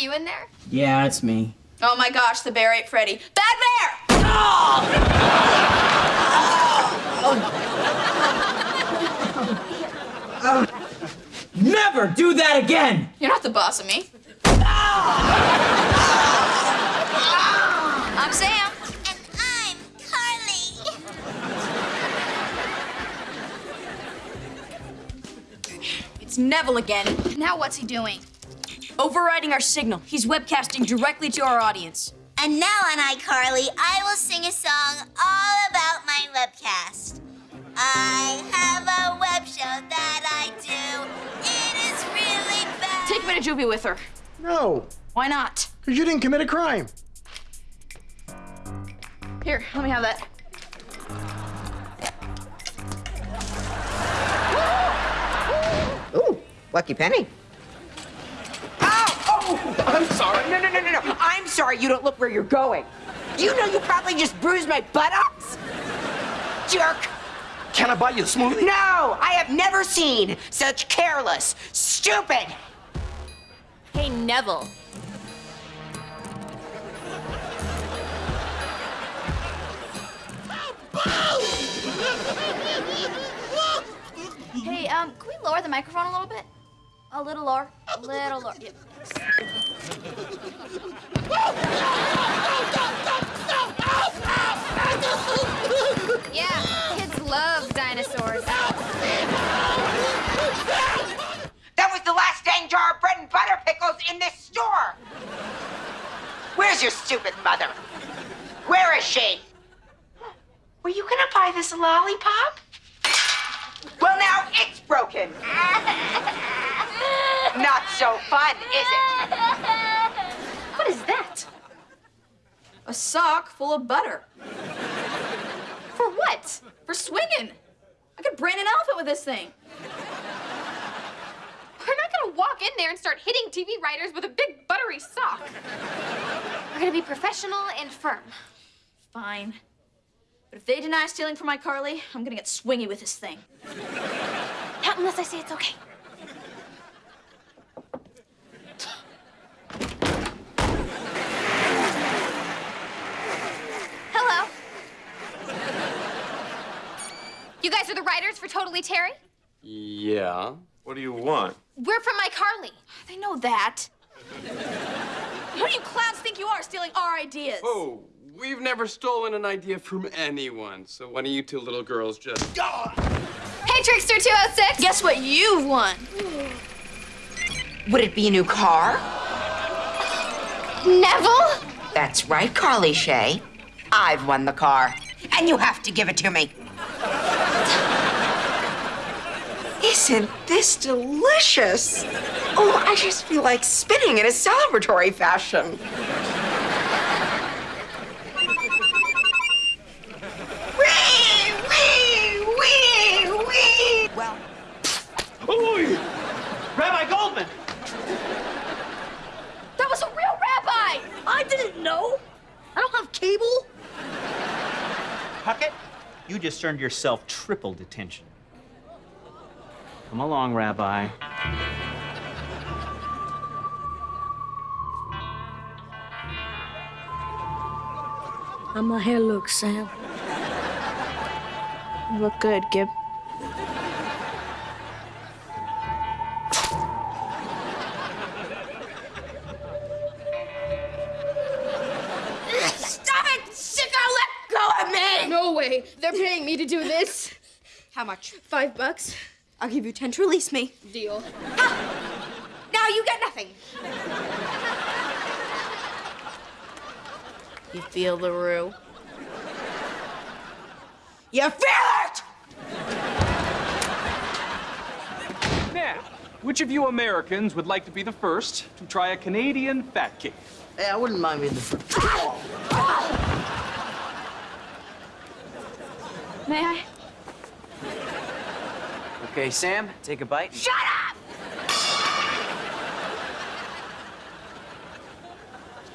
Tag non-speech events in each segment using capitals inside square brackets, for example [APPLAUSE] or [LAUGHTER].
that you in there? Yeah, it's me. Oh my gosh, the bear ate Freddy. Bad bear! Oh. Oh. Never do that again! You're not the boss of me. I'm Sam. And I'm Carly. It's Nevel again. Now what's he doing? Overriding our signal. He's webcasting directly to our audience. And now on iCarly, I will sing a song all about my webcast. I have a web show that I do. It is really bad. Take me to juvie with her. No, Why not? because you didn't commit a crime. Here, let me have that. Ooh, lucky penny. I'm sorry. No, no, no, no, no. I'm sorry you don't look where you're going. Do you know you probably just bruised my buttocks? Jerk. Can I buy you a smoothie? No, I have never seen such careless, stupid. Hey, Nevel. Hey, um, can we lower the microphone a little bit? A little lower. A little lower. Yep. Yeah, kids love dinosaurs. That was the last dang jar of bread and butter pickles in this store. Where's your stupid mother? Where is she? Were you gonna buy this lollipop? Well, now it's broken. [LAUGHS] So fun, is it? What is that? A sock full of butter. For what? For swinging. I could brand an elephant with this thing. We're not gonna walk in there and start hitting TV writers with a big buttery sock. We're gonna be professional and firm. Fine. But if they deny stealing from my Carly, I'm gonna get swingy with this thing. Not unless I say it's okay. Hello. You guys are the writers for Totally Terry? Yeah. What do you want? We're from iCarly. They know that. Who do you clowns think you are stealing our ideas? Oh, we've never stolen an idea from anyone. So why don't you two little girls just. Hey, Trickster 206. Guess what you've won? Would it be a new car? Nevel? That's right, Carly Shay. I've won the car, and you have to give it to me. Isn't this delicious? Oh, I just feel like spinning in a celebratory fashion. Wee, wee, wee, wee. Well, Ooh, Rabbi Goldman. That was a real rabbi! I didn't know. I don't have cable. Puckett, you just earned yourself triple detention. Come along, Rabbi. How my hair looks, Sam? You look good, Gib. stop it, sicko! Let go of me! No way. They're paying me to do this. How much? Five bucks. I'll give you ten to release me. Deal. Now you get nothing. You feel the rue? You feel it! Now, which of you Americans would like to be the first to try a Canadian fat cake? Hey, I wouldn't mind being the first. May I? Okay, Sam, take a bite. Shut up!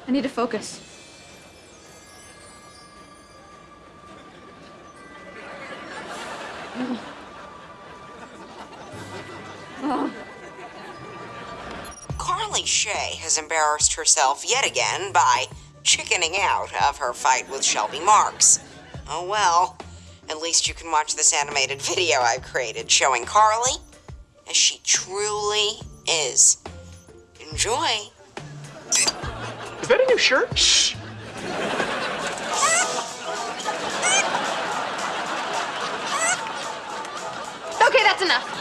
I need to focus. Carly! Shay has embarrassed herself yet again by chickening out of her fight with Shelby Marks. Oh well, at least you can watch this animated [LAUGHS] video I've created showing Carly as she truly is. Enjoy. Is that a new shirt? Shh. Okay, that's enough.